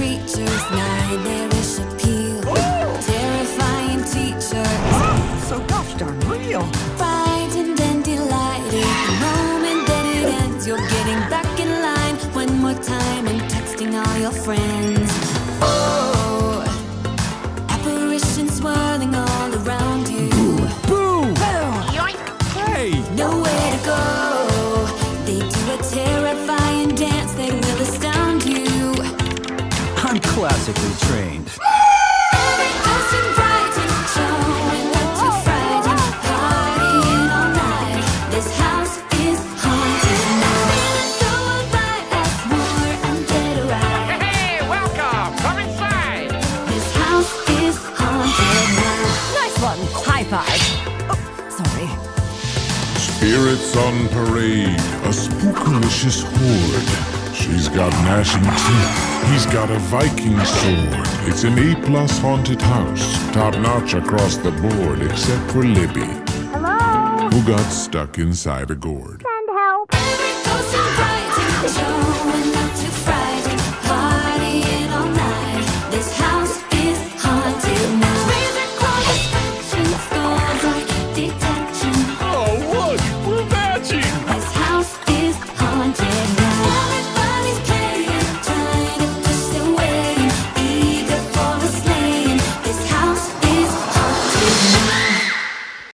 nightmarish appeal. Terrifying teachers, So gosh darn real. frightened and delighted. The moment that it ends, you're getting back in line one more time and texting all your friends. Oh, apparitions swirling all around you. Boo! Yoink. Hey! Nowhere to go. They do a terrifying I'm classically trained. Every ghost and frightened, showing up to frighten, partying all night. This house is haunted now. So invite us more and get a ride. Hey, welcome! Come inside! This house is haunted. Nice one. High five. Oh, sorry. Spirits on parade, a spookalicious horde. She's got gnashing teeth, he's got a Viking sword. It's an A plus haunted house, top notch across the board, except for Libby, Hello? who got stuck inside a gourd. Send help.